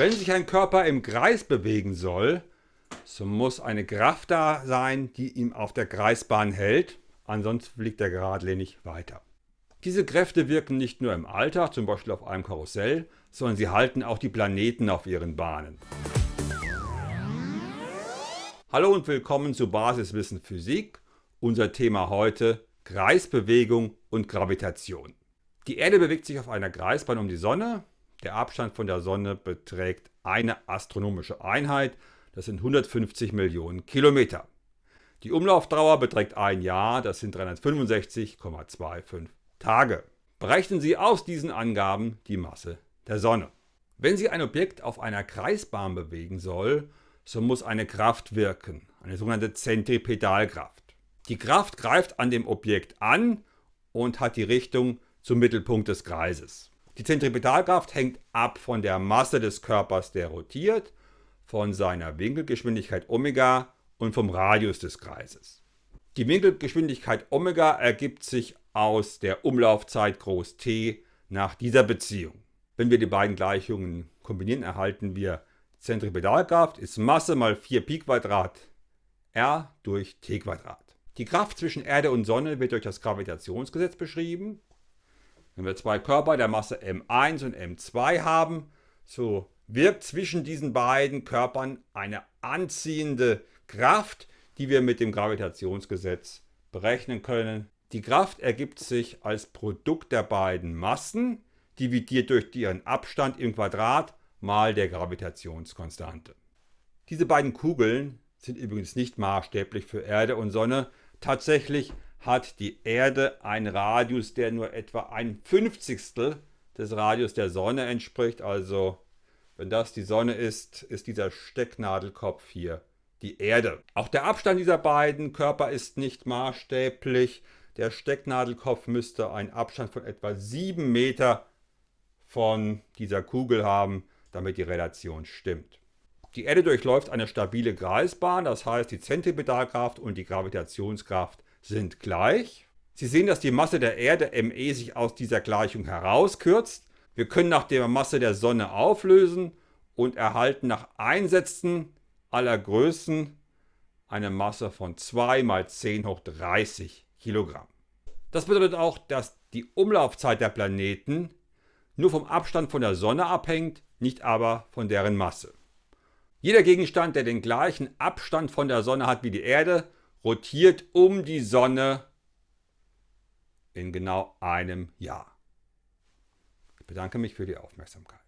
Wenn sich ein Körper im Kreis bewegen soll, so muss eine Kraft da sein, die ihn auf der Kreisbahn hält, ansonsten fliegt er geradlinig weiter. Diese Kräfte wirken nicht nur im Alltag, zum Beispiel auf einem Karussell, sondern sie halten auch die Planeten auf ihren Bahnen. Hallo und willkommen zu Basiswissen Physik. Unser Thema heute Kreisbewegung und Gravitation. Die Erde bewegt sich auf einer Kreisbahn um die Sonne. Der Abstand von der Sonne beträgt eine astronomische Einheit, das sind 150 Millionen Kilometer. Die Umlaufdauer beträgt ein Jahr, das sind 365,25 Tage. Berechnen Sie aus diesen Angaben die Masse der Sonne. Wenn Sie ein Objekt auf einer Kreisbahn bewegen soll, so muss eine Kraft wirken, eine sogenannte Zentripedalkraft. Die Kraft greift an dem Objekt an und hat die Richtung zum Mittelpunkt des Kreises. Die Zentripedalkraft hängt ab von der Masse des Körpers, der rotiert, von seiner Winkelgeschwindigkeit Omega und vom Radius des Kreises. Die Winkelgeschwindigkeit Omega ergibt sich aus der Umlaufzeit groß T nach dieser Beziehung. Wenn wir die beiden Gleichungen kombinieren, erhalten wir Zentripedalkraft ist Masse mal 4 Pi Quadrat r durch t Quadrat. Die Kraft zwischen Erde und Sonne wird durch das Gravitationsgesetz beschrieben. Wenn wir zwei Körper der Masse m1 und m2 haben, so wirkt zwischen diesen beiden Körpern eine anziehende Kraft, die wir mit dem Gravitationsgesetz berechnen können. Die Kraft ergibt sich als Produkt der beiden Massen, dividiert durch ihren Abstand im Quadrat mal der Gravitationskonstante. Diese beiden Kugeln sind übrigens nicht maßstäblich für Erde und Sonne. Tatsächlich hat die Erde einen Radius, der nur etwa ein Fünfzigstel des Radius der Sonne entspricht. Also wenn das die Sonne ist, ist dieser Stecknadelkopf hier die Erde. Auch der Abstand dieser beiden Körper ist nicht maßstäblich. Der Stecknadelkopf müsste einen Abstand von etwa 7 Meter von dieser Kugel haben, damit die Relation stimmt. Die Erde durchläuft eine stabile Kreisbahn, das heißt die Zentripedalkraft und die Gravitationskraft sind gleich. Sie sehen, dass die Masse der Erde me sich aus dieser Gleichung herauskürzt. Wir können nach der Masse der Sonne auflösen und erhalten nach Einsätzen aller Größen eine Masse von 2 mal 10 hoch 30 Kilogramm. Das bedeutet auch, dass die Umlaufzeit der Planeten nur vom Abstand von der Sonne abhängt, nicht aber von deren Masse. Jeder Gegenstand, der den gleichen Abstand von der Sonne hat wie die Erde, rotiert um die Sonne in genau einem Jahr. Ich bedanke mich für die Aufmerksamkeit.